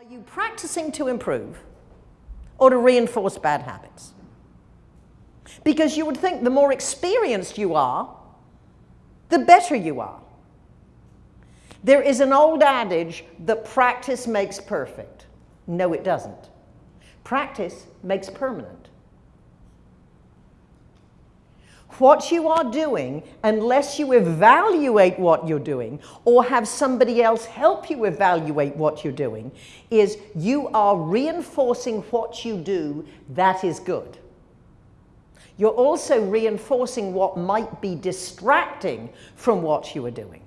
Are you practicing to improve or to reinforce bad habits? Because you would think the more experienced you are, the better you are. There is an old adage that practice makes perfect. No, it doesn't. Practice makes permanent. What you are doing, unless you evaluate what you're doing or have somebody else help you evaluate what you're doing, is you are reinforcing what you do that is good. You're also reinforcing what might be distracting from what you are doing.